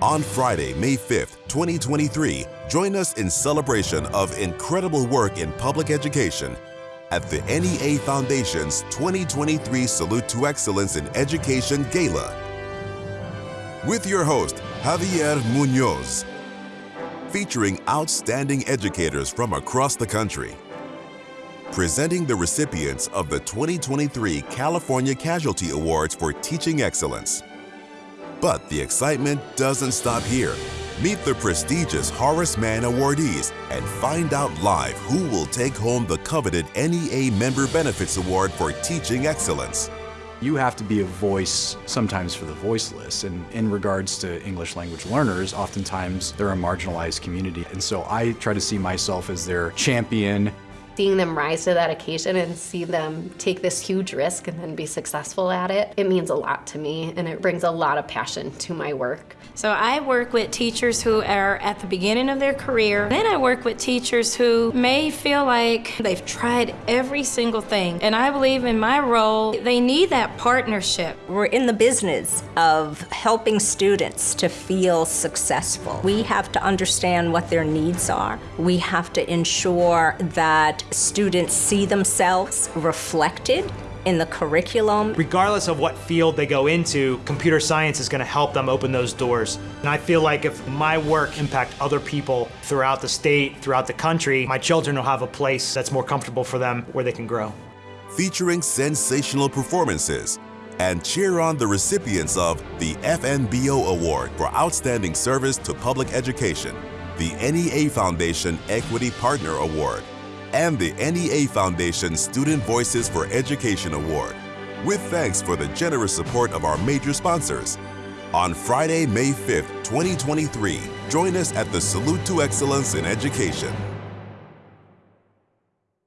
On Friday, May 5th, 2023, join us in celebration of incredible work in public education at the NEA Foundation's 2023 Salute to Excellence in Education Gala. With your host, Javier Munoz, featuring outstanding educators from across the country. Presenting the recipients of the 2023 California Casualty Awards for Teaching Excellence. But the excitement doesn't stop here. Meet the prestigious Horace Mann awardees and find out live who will take home the coveted NEA Member Benefits Award for Teaching Excellence. You have to be a voice sometimes for the voiceless. And in regards to English language learners, oftentimes they're a marginalized community. And so I try to see myself as their champion. Seeing them rise to that occasion and see them take this huge risk and then be successful at it, it means a lot to me and it brings a lot of passion to my work. So I work with teachers who are at the beginning of their career. Then I work with teachers who may feel like they've tried every single thing. And I believe in my role, they need that partnership. We're in the business of helping students to feel successful. We have to understand what their needs are. We have to ensure that students see themselves reflected in the curriculum. Regardless of what field they go into, computer science is going to help them open those doors. And I feel like if my work impact other people throughout the state, throughout the country, my children will have a place that's more comfortable for them where they can grow. Featuring sensational performances and cheer on the recipients of the FNBO Award for Outstanding Service to Public Education, the NEA Foundation Equity Partner Award, and the NEA Foundation Student Voices for Education Award, with thanks for the generous support of our major sponsors. On Friday, May 5th, 2023, join us at the Salute to Excellence in Education